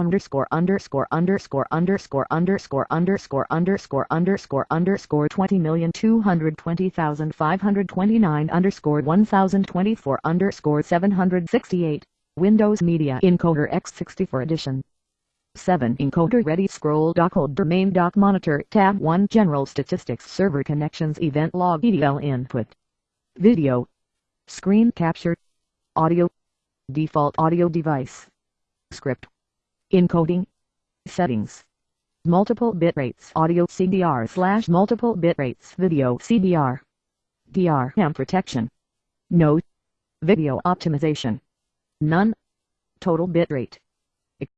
underscore underscore underscore underscore underscore underscore underscore underscore underscore twenty million two hundred twenty thousand five hundred twenty nine underscore one thousand twenty four underscore seven hundred sixty eight Windows Media Encoder X64 edition. 7 Encoder ready scroll dock holder main dock monitor tab 1 general statistics server connections event log EDL input. Video. Screen capture. Audio. Default audio device. Script encoding settings multiple bit rates audio CBR slash multiple bit rates video CBR DRM protection no video optimization none total bit rate